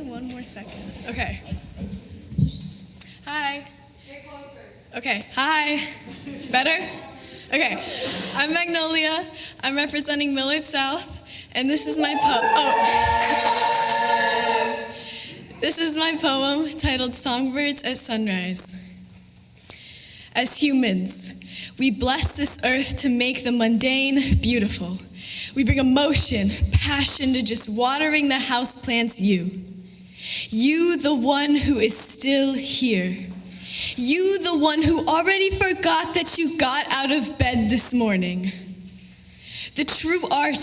one more second. Okay. Hi. Get closer. Okay. Hi. Better? Okay. I'm Magnolia. I'm representing Millard South, and this is my poem. Oh. This is my poem titled Songbirds at Sunrise. As humans, we bless this earth to make the mundane beautiful. We bring emotion, passion to just watering the houseplants you. You, the one who is still here. You, the one who already forgot that you got out of bed this morning. The true art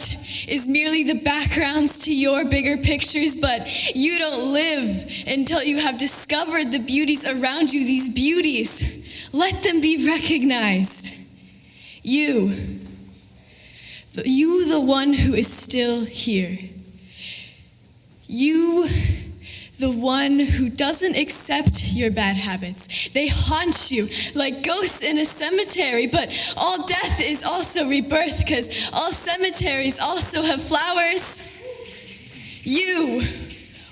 is merely the backgrounds to your bigger pictures, but you don't live until you have discovered the beauties around you, these beauties. Let them be recognized. You, you, the one who is still here. You, the one who doesn't accept your bad habits. They haunt you like ghosts in a cemetery, but all death is also rebirth because all cemeteries also have flowers. You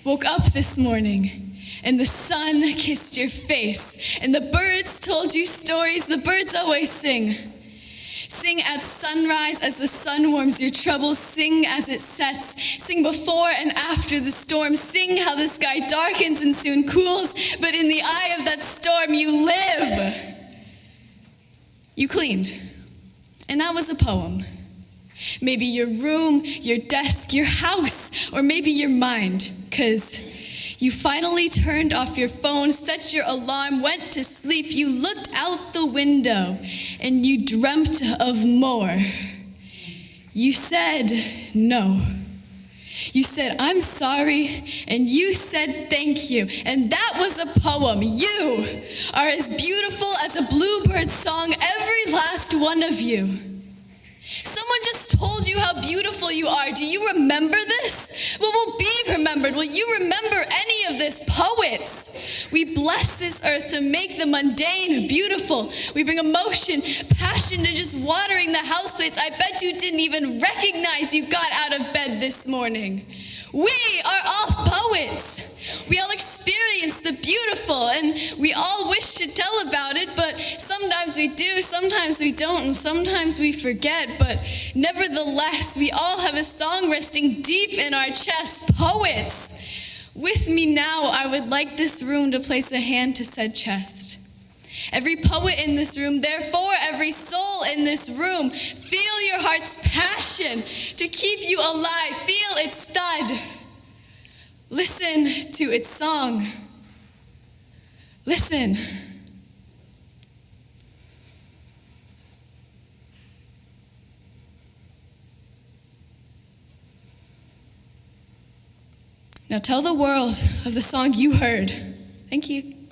woke up this morning and the sun kissed your face and the birds told you stories the birds always sing. Sing at sunrise as the sun warms your troubles. Sing as it sets. Sing before and after the storm. Sing how the sky darkens and soon cools. But in the eye of that storm, you live. You cleaned. And that was a poem. Maybe your room, your desk, your house, or maybe your mind. Because you finally turned off your phone, set your alarm, went to sleep. You looked out the window and you dreamt of more. You said no. You said, I'm sorry, and you said thank you. And that was a poem. You are as beautiful as a bluebird song, every last one of you. Someone just told you how beautiful you are. Do you remember this? What will be remembered? Will you remember any of this? Poets. We bless this earth to make the mundane beautiful. We bring emotion, passion to just watering the houseplates. I bet you didn't even recognize you got out of bed this morning. We are all poets. We all experience the beautiful and we all wish to tell about it, but sometimes we do, sometimes we don't, and sometimes we forget. But nevertheless, we all have a song resting deep in our chest. Poets. With me now, I would like this room to place a hand to said chest. Every poet in this room, therefore, every soul in this room, feel your heart's passion to keep you alive. Feel its thud. Listen to its song. Listen. Now tell the world of the song you heard. Thank you.